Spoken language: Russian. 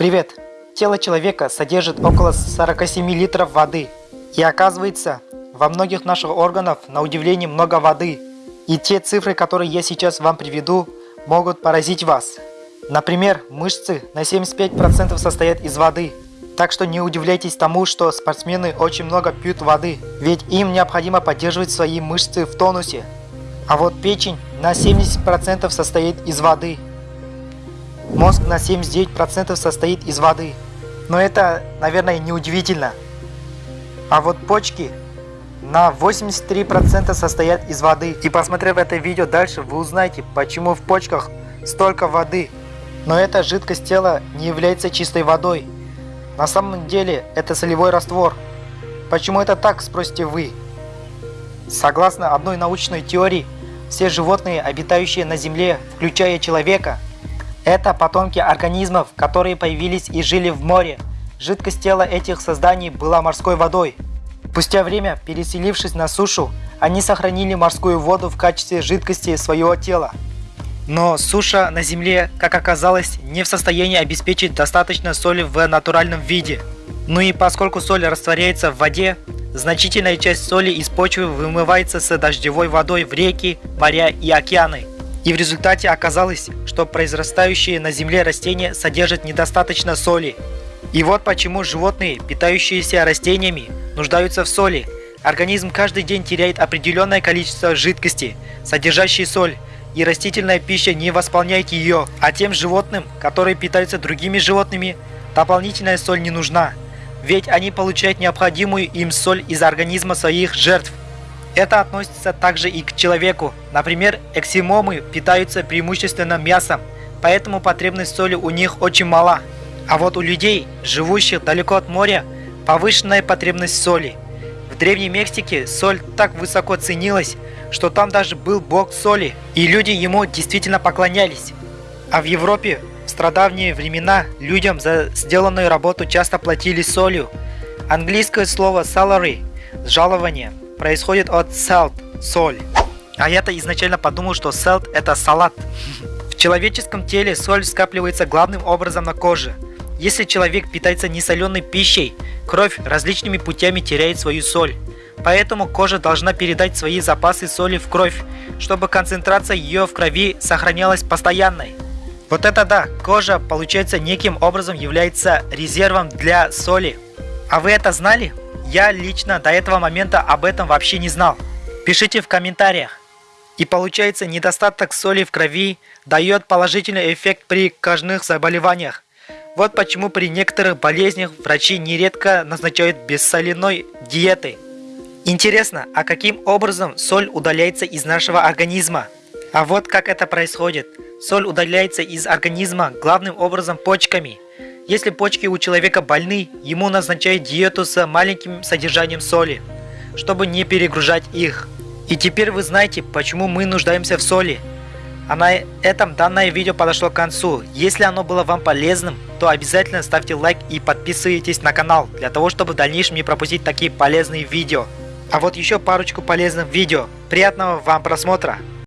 Привет! Тело человека содержит около 47 литров воды. И оказывается, во многих наших органах на удивление много воды. И те цифры, которые я сейчас вам приведу, могут поразить вас. Например, мышцы на 75% состоят из воды. Так что не удивляйтесь тому, что спортсмены очень много пьют воды, ведь им необходимо поддерживать свои мышцы в тонусе. А вот печень на 70% состоит из воды. Мозг на 79% состоит из воды. Но это, наверное, не удивительно. А вот почки на 83% состоят из воды. И посмотрев это видео дальше, вы узнаете, почему в почках столько воды. Но эта жидкость тела не является чистой водой. На самом деле это солевой раствор. Почему это так, спросите вы? Согласно одной научной теории, все животные, обитающие на Земле, включая человека, это потомки организмов, которые появились и жили в море. Жидкость тела этих созданий была морской водой. Спустя время, переселившись на сушу, они сохранили морскую воду в качестве жидкости своего тела. Но суша на Земле, как оказалось, не в состоянии обеспечить достаточно соли в натуральном виде. Ну и поскольку соль растворяется в воде, значительная часть соли из почвы вымывается с дождевой водой в реки, моря и океаны. И в результате оказалось, что произрастающие на Земле растения содержат недостаточно соли. И вот почему животные, питающиеся растениями, нуждаются в соли. Организм каждый день теряет определенное количество жидкости, содержащей соль, и растительная пища не восполняет ее, а тем животным, которые питаются другими животными, дополнительная соль не нужна, ведь они получают необходимую им соль из организма своих жертв. Это относится также и к человеку. Например, эксимомы питаются преимущественно мясом, поэтому потребность соли у них очень мала. А вот у людей, живущих далеко от моря, повышенная потребность соли. В Древней Мексике соль так высоко ценилась, что там даже был бог соли, и люди ему действительно поклонялись. А в Европе в страдавние времена людям за сделанную работу часто платили солью. Английское слово salary – жалование – происходит от salt – соль. А я-то изначально подумал, что salt – это салат. В человеческом теле соль скапливается главным образом на коже. Если человек питается несоленой пищей, кровь различными путями теряет свою соль. Поэтому кожа должна передать свои запасы соли в кровь, чтобы концентрация ее в крови сохранялась постоянной. Вот это да, кожа, получается, неким образом является резервом для соли. А вы это знали? Я лично до этого момента об этом вообще не знал. Пишите в комментариях. И получается, недостаток соли в крови дает положительный эффект при кожных заболеваниях. Вот почему при некоторых болезнях врачи нередко назначают бессоляной диеты. Интересно, а каким образом соль удаляется из нашего организма? А вот как это происходит. Соль удаляется из организма главным образом почками. Если почки у человека больны, ему назначают диету с маленьким содержанием соли, чтобы не перегружать их. И теперь вы знаете, почему мы нуждаемся в соли. А на этом данное видео подошло к концу. Если оно было вам полезным, то обязательно ставьте лайк и подписывайтесь на канал, для того чтобы в дальнейшем не пропустить такие полезные видео. А вот еще парочку полезных видео. Приятного вам просмотра!